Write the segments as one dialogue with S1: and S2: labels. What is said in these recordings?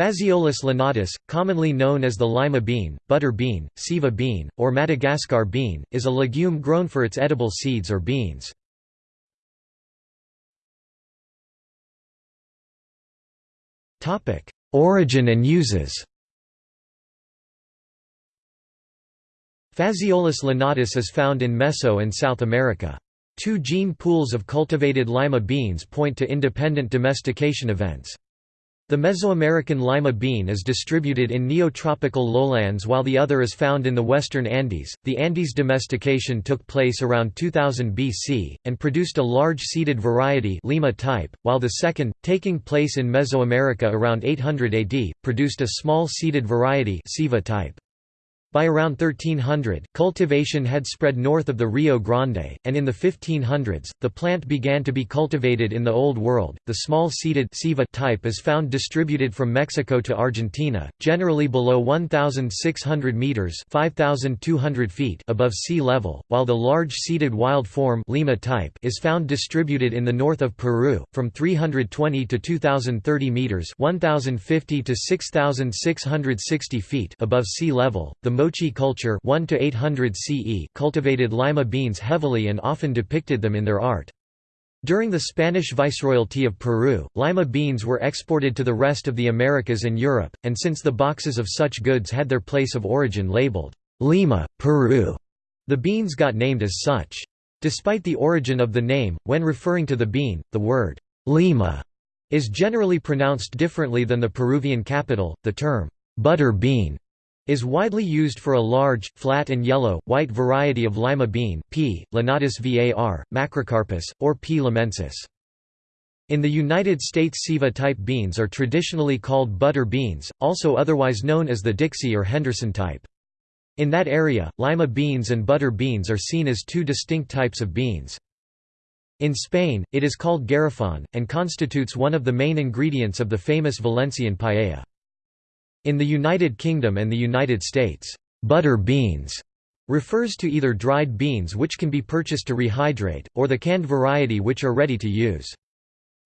S1: Phaseolus lunatus, commonly known as the lima bean, butter bean, sieva bean, or Madagascar bean, is a legume grown for its edible seeds or beans. Origin and uses Phaseolus lunatus is found in Meso and South America. Two gene pools of cultivated lima beans point to independent domestication events. The Mesoamerican lima bean is distributed in neotropical lowlands while the other is found in the western Andes. The Andes domestication took place around 2000 BC and produced a large seeded variety Lima type, while the second, taking place in Mesoamerica around 800 AD, produced a small seeded variety Sieva type. By around 1300, cultivation had spread north of the Rio Grande, and in the 1500s, the plant began to be cultivated in the Old World. The small seeded type is found distributed from Mexico to Argentina, generally below 1,600 meters (5,200 feet) above sea level, while the large seeded wild form Lima type is found distributed in the north of Peru, from 320 to 2,030 meters (1,050 to 6,660 feet) above sea level. The Moche culture 1 to 800 CE cultivated lima beans heavily and often depicted them in their art. During the Spanish Viceroyalty of Peru, lima beans were exported to the rest of the Americas and Europe, and since the boxes of such goods had their place of origin labeled, Lima, Peru, the beans got named as such. Despite the origin of the name, when referring to the bean, the word, Lima, is generally pronounced differently than the Peruvian capital. The term, butter bean, is widely used for a large, flat and yellow, white variety of lima bean P. lunatus var, macrocarpus, or P. limensis. In the United States Sieva-type beans are traditionally called butter beans, also otherwise known as the Dixie or Henderson type. In that area, lima beans and butter beans are seen as two distinct types of beans. In Spain, it is called garrafon, and constitutes one of the main ingredients of the famous Valencian paella. In the United Kingdom and the United States, butter beans refers to either dried beans which can be purchased to rehydrate, or the canned variety which are ready to use.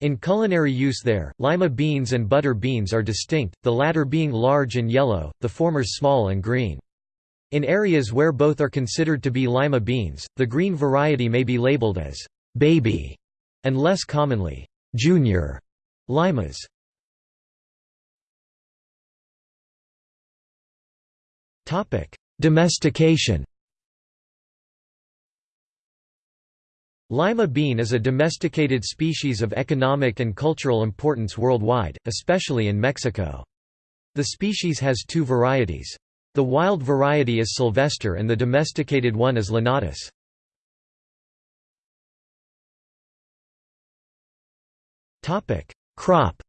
S1: In culinary use there, lima beans and butter beans are distinct, the latter being large and yellow, the former small and green. In areas where both are considered to be lima beans, the green variety may be labeled as «baby» and less commonly «junior» limas. Domestication Lima bean is a domesticated species of economic and cultural importance worldwide, especially in Mexico. The species has two varieties. The wild variety is silvester and the domesticated one is lunatus. Crop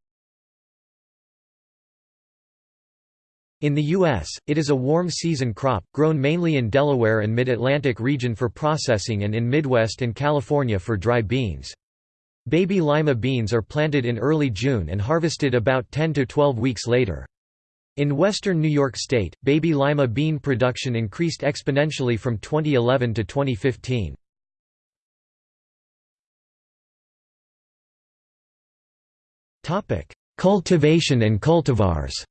S1: In the U.S., it is a warm season crop, grown mainly in Delaware and Mid-Atlantic region for processing and in Midwest and California for dry beans. Baby lima beans are planted in early June and harvested about 10 to 12 weeks later. In western New York State, baby lima bean production increased exponentially from 2011 to 2015. Cultivation and cultivars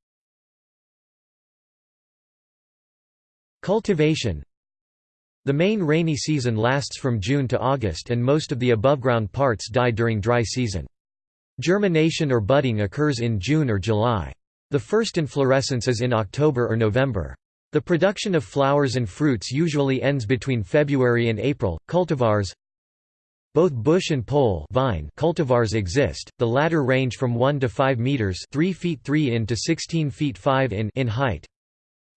S1: Cultivation The main rainy season lasts from June to August and most of the above-ground parts die during dry season. Germination or budding occurs in June or July. The first inflorescence is in October or November. The production of flowers and fruits usually ends between February and April. Cultivars Both bush and pole vine cultivars exist, the latter range from 1 to 5 meters 3 feet 3 in to 16 feet 5 in, in height.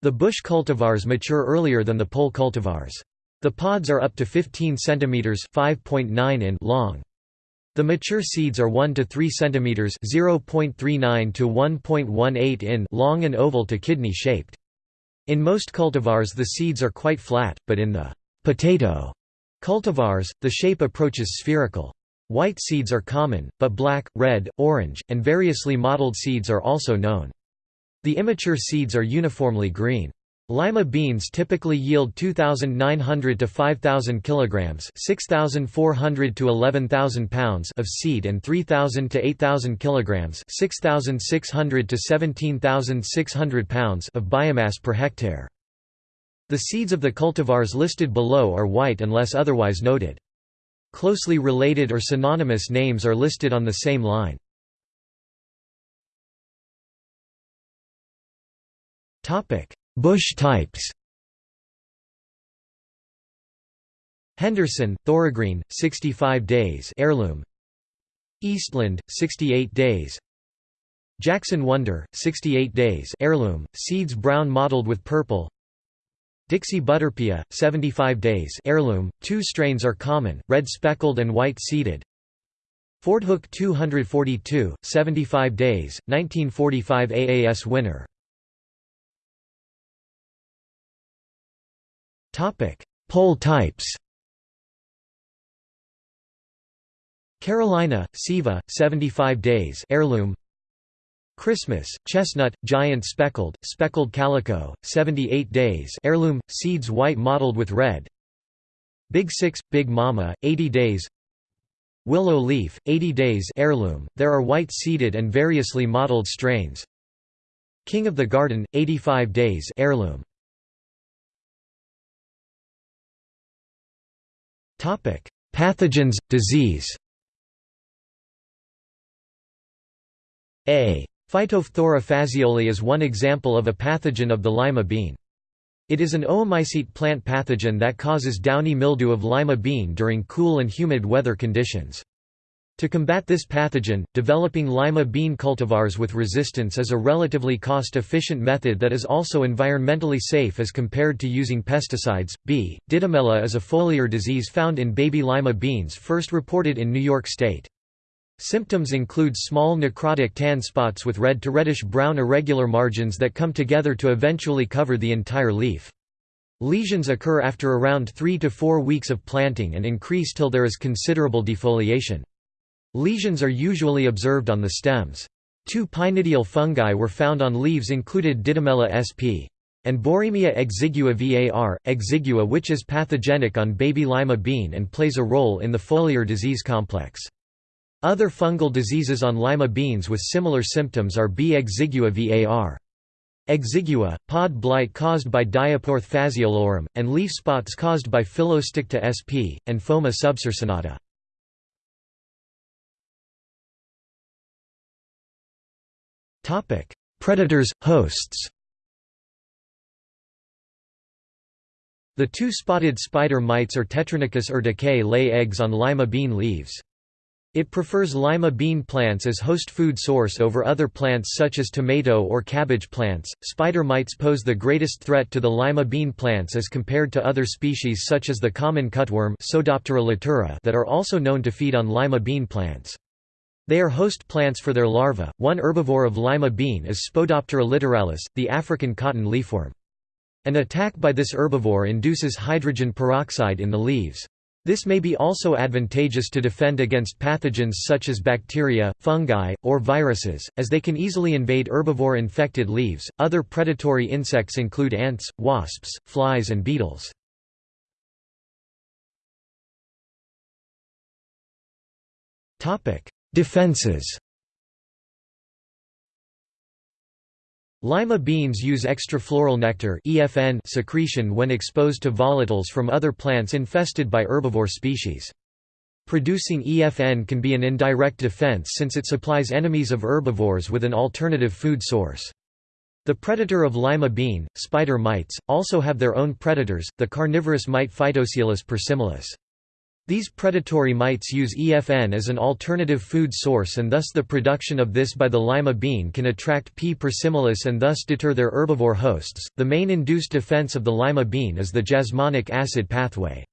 S1: The bush cultivars mature earlier than the pole cultivars. The pods are up to 15 cm (5.9 in) long. The mature seeds are 1 to 3 cm (0.39 to 1.18 in) long and oval to kidney shaped. In most cultivars the seeds are quite flat, but in the potato cultivars, the shape approaches spherical. White seeds are common, but black, red, orange, and variously mottled seeds are also known. The immature seeds are uniformly green. Lima beans typically yield 2,900 to 5,000 kilograms (6,400 to 11,000 pounds) of seed and 3,000 to 8,000 kilograms (6,600 to 17,600 pounds) of biomass per hectare. The seeds of the cultivars listed below are white unless otherwise noted. Closely related or synonymous names are listed on the same line. Topic. Bush types Henderson, Thorogreen, 65 days heirloom Eastland, 68 days. Jackson Wonder, 68 days heirloom, seeds brown mottled with purple. Dixie Butterpea, 75 days heirloom, two strains are common, red speckled and white seeded. Fordhook 242, 75 days, 1945 AAS winner Topic: Pole types. Carolina, Sieva, 75 days heirloom. Christmas, chestnut, giant speckled, speckled calico, 78 days heirloom, seeds white mottled with red. Big Six, Big Mama, 80 days. Willow leaf, 80 days heirloom. There are white seeded and variously mottled strains. King of the Garden, 85 days heirloom. Pathogens, disease A. Phytophthora phaseoli is one example of a pathogen of the lima bean. It is an oomycete plant pathogen that causes downy mildew of lima bean during cool and humid weather conditions. To combat this pathogen, developing lima bean cultivars with resistance is a relatively cost-efficient method that is also environmentally safe as compared to using pesticides. B. Didymella is a foliar disease found in baby lima beans first reported in New York State. Symptoms include small necrotic tan spots with red to reddish-brown irregular margins that come together to eventually cover the entire leaf. Lesions occur after around 3 to 4 weeks of planting and increase till there is considerable defoliation. Lesions are usually observed on the stems. Two pycnidial fungi were found on leaves included Didymella sp. and Boeremia exigua var, exigua which is pathogenic on baby lima bean and plays a role in the foliar disease complex. Other fungal diseases on lima beans with similar symptoms are B. exigua var. Exigua, pod blight caused by Diaporthe phaseolorum, and leaf spots caused by Phyllosticta sp. and Phoma subcircinata. Predators, hosts The two-spotted spider mites or Tetranychus urticae lay eggs on lima bean leaves. It prefers lima bean plants as host food source over other plants such as tomato or cabbage plants. Spider mites pose the greatest threat to the lima bean plants as compared to other species such as the common cutworm that are also known to feed on lima bean plants. They are host plants for their larvae. One herbivore of lima bean is Spodoptera littoralis, the African cotton leafworm. An attack by this herbivore induces hydrogen peroxide in the leaves. This may be also advantageous to defend against pathogens such as bacteria, fungi, or viruses, as they can easily invade herbivore infected leaves. Other predatory insects include ants, wasps, flies, and beetles. Topic: Defenses Lima beans use extrafloral nectar (EFN) secretion when exposed to volatiles from other plants infested by herbivore species. Producing EFN can be an indirect defense since it supplies enemies of herbivores with an alternative food source. The predator of lima bean, spider mites, also have their own predators, the carnivorous mite Phytoseiulus persimilis. These predatory mites use EFN as an alternative food source and thus the production of this by the lima bean can attract P. persimilis and thus deter their herbivore hosts. The main induced defense of the lima bean is the jasmonic acid pathway.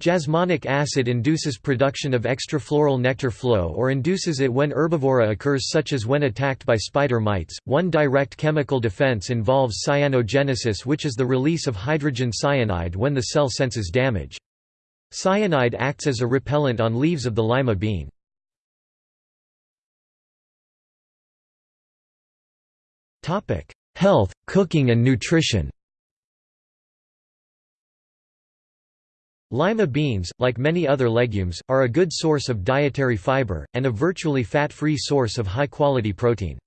S1: Jasmonic acid induces production of extrafloral nectar flow or induces it when herbivory occurs such as when attacked by spider mites. One direct chemical defense involves cyanogenesis which is the release of hydrogen cyanide when the cell senses damage. Cyanide acts as a repellent on leaves of the lima bean. Health, cooking and nutrition Lima beans, like many other legumes, are a good source of dietary fiber, and a virtually fat-free source of high-quality protein.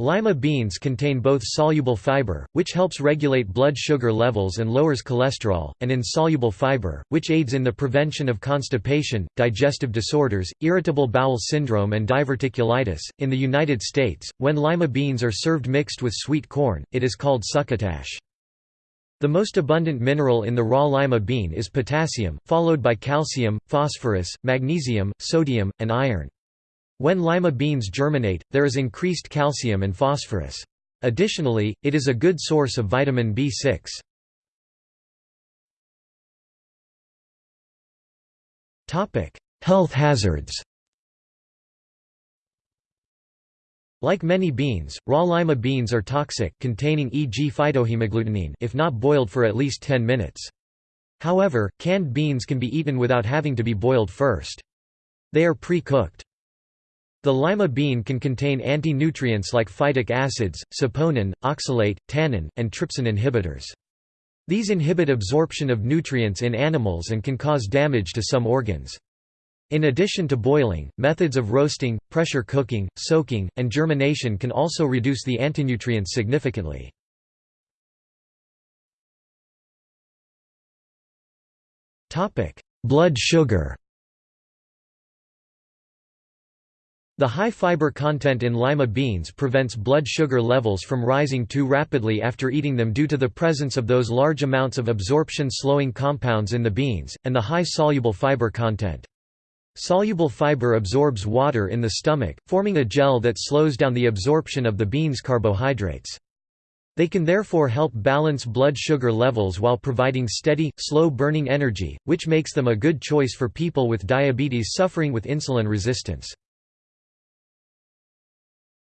S1: Lima beans contain both soluble fiber, which helps regulate blood sugar levels and lowers cholesterol, and insoluble fiber, which aids in the prevention of constipation, digestive disorders, irritable bowel syndrome, and diverticulitis. In the United States, when lima beans are served mixed with sweet corn, it is called succotash. The most abundant mineral in the raw lima bean is potassium, followed by calcium, phosphorus, magnesium, sodium, and iron. When lima beans germinate, there is increased calcium and phosphorus. Additionally, it is a good source of vitamin B6. Health hazards Like many beans, raw lima beans are toxic containing e.g. phytohemagglutinin if not boiled for at least 10 minutes. However, canned beans can be eaten without having to be boiled first. They are pre-cooked. The lima bean can contain anti-nutrients like phytic acids, saponin, oxalate, tannin, and trypsin inhibitors. These inhibit absorption of nutrients in animals and can cause damage to some organs. In addition to boiling, methods of roasting, pressure cooking, soaking, and germination can also reduce the antinutrients significantly. Blood sugar The high fiber content in lima beans prevents blood sugar levels from rising too rapidly after eating them due to the presence of those large amounts of absorption-slowing compounds in the beans, and the high soluble fiber content. Soluble fiber absorbs water in the stomach, forming a gel that slows down the absorption of the bean's carbohydrates. They can therefore help balance blood sugar levels while providing steady, slow-burning energy, which makes them a good choice for people with diabetes suffering with insulin resistance.